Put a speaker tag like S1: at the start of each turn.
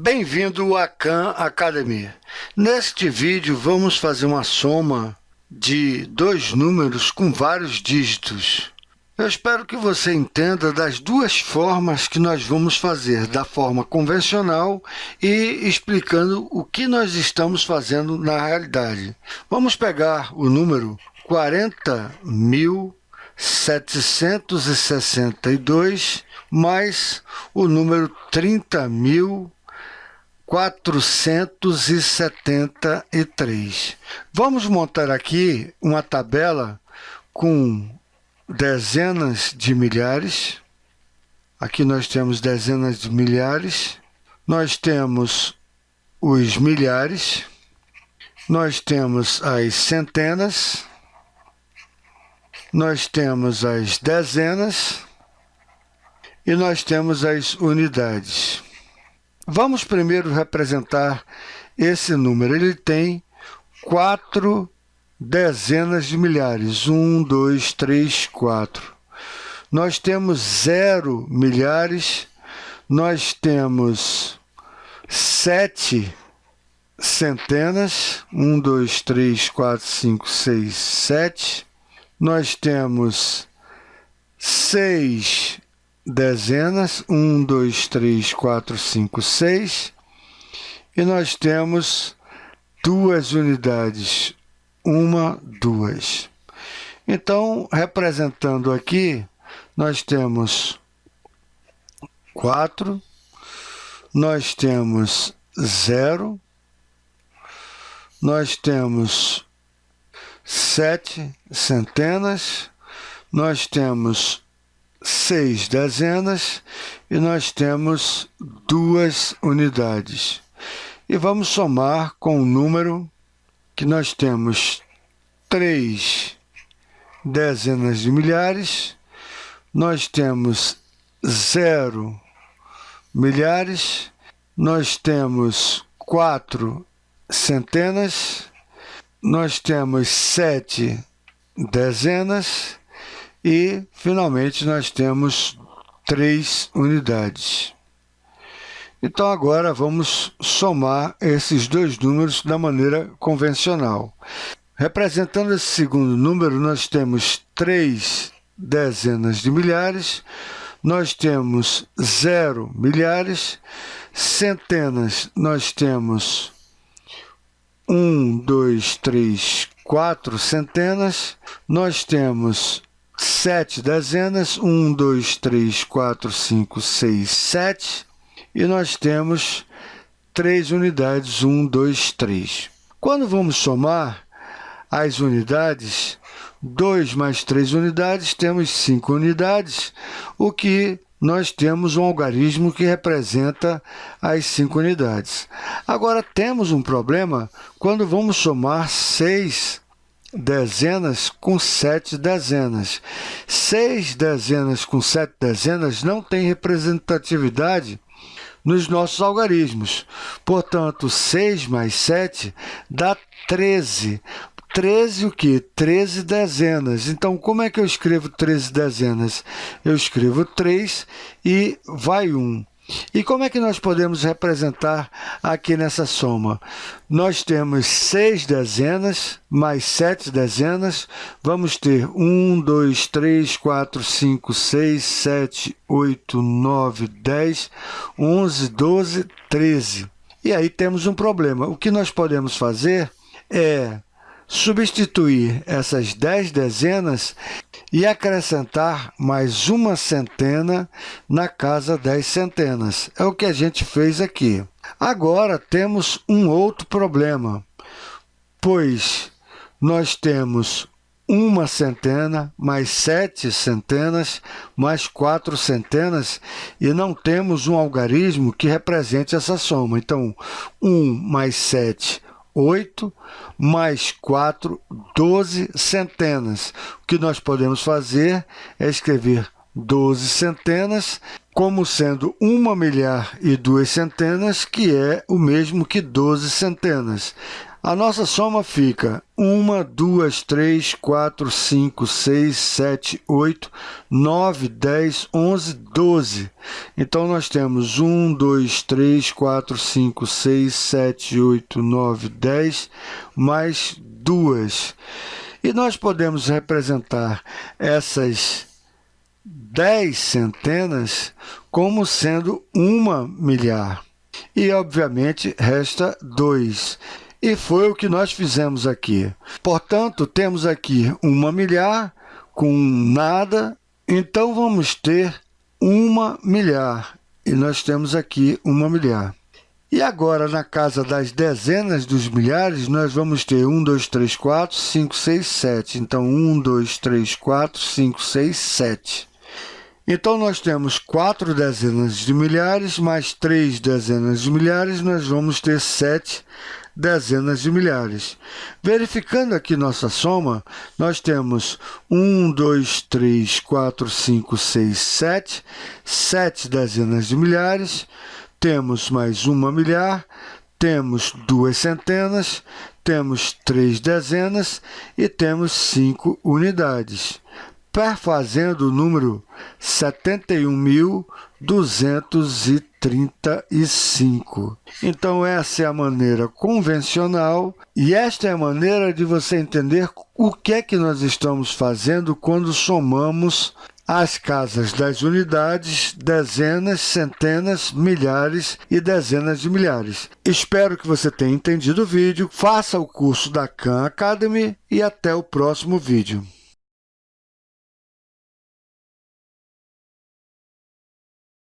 S1: Bem-vindo à Khan Academy. Neste vídeo vamos fazer uma soma de dois números com vários dígitos. Eu espero que você entenda das duas formas que nós vamos fazer, da forma convencional e explicando o que nós estamos fazendo na realidade. Vamos pegar o número 40.762 mais o número 30.000 473. Vamos montar aqui uma tabela com dezenas de milhares. Aqui nós temos dezenas de milhares. Nós temos os milhares. Nós temos as centenas. Nós temos as dezenas. E nós temos as unidades. Vamos primeiro representar esse número. Ele tem quatro dezenas de milhares. Um, dois, três, quatro. Nós temos zero milhares. Nós temos sete centenas. Um, dois, três, quatro, cinco, seis, sete. Nós temos seis dezenas, 1, 2, 3, 4, 5, 6, e nós temos duas unidades, uma, duas. Então, representando aqui, nós temos 4, nós temos 0, nós temos sete centenas, nós temos seis dezenas e nós temos duas unidades. E vamos somar com o número que nós temos três dezenas de milhares, nós temos zero milhares, nós temos quatro centenas, nós temos sete dezenas e, finalmente, nós temos três unidades. Então, agora vamos somar esses dois números da maneira convencional. Representando esse segundo número, nós temos três dezenas de milhares, nós temos zero milhares, centenas nós temos um, dois, três, quatro centenas, nós temos sete dezenas, um, dois, três, quatro, cinco, seis, sete, e nós temos três unidades, um, dois, três. Quando vamos somar as unidades, 2 mais 3 unidades, temos 5 unidades, o que nós temos um algarismo que representa as 5 unidades. Agora, temos um problema quando vamos somar 6 dezenas com sete dezenas. Seis dezenas com sete dezenas não tem representatividade nos nossos algarismos. Portanto, 6 mais 7 dá 13. 13 o que? 13 dezenas. Então, como é que eu escrevo 13 dezenas? Eu escrevo 3 e vai 1. E como é que nós podemos representar aqui nessa soma? Nós temos seis dezenas mais sete dezenas. Vamos ter 1, 2, 3, 4, 5, 6, 7, 8, 9, 10, 11, 12, 13. E aí temos um problema. O que nós podemos fazer é substituir essas 10 dezenas e acrescentar mais uma centena na casa das centenas. É o que a gente fez aqui. Agora temos um outro problema, pois nós temos uma centena, mais sete centenas, mais quatro centenas, e não temos um algarismo que represente essa soma. Então, 1 mais 7 8, mais 4, 12 centenas. O que nós podemos fazer é escrever 12 centenas como sendo uma milhar e duas centenas, que é o mesmo que 12 centenas. A nossa soma fica 1, 2, 3, 4, 5, 6, 7, 8, 9, 10, 11, 12. Então, nós temos 1, 2, 3, 4, 5, 6, 7, 8, 9, 10, mais 2. E nós podemos representar essas 10 centenas como sendo uma milhar. E, obviamente, resta 2. E foi o que nós fizemos aqui. Portanto, temos aqui uma milhar com nada, então vamos ter uma milhar. E nós temos aqui uma milhar. E agora, na casa das dezenas dos milhares, nós vamos ter 1, 2, 3, 4, 5, 6, 7. Então, 1, 2, 3, 4, 5, 6, 7. Então, nós temos 4 dezenas de milhares mais 3 dezenas de milhares, nós vamos ter 7 dezenas de milhares. Verificando aqui nossa soma, nós temos 1, 2, 3, 4, 5, 6, 7, 7 dezenas de milhares, temos mais uma milhar, temos duas centenas, temos três dezenas e temos cinco unidades perfazendo o número 71.235. Então, essa é a maneira convencional e esta é a maneira de você entender o que é que nós estamos fazendo quando somamos as casas das unidades, dezenas, centenas, milhares e dezenas de milhares. Espero que você tenha entendido o vídeo, faça o curso da Khan Academy e até o próximo vídeo.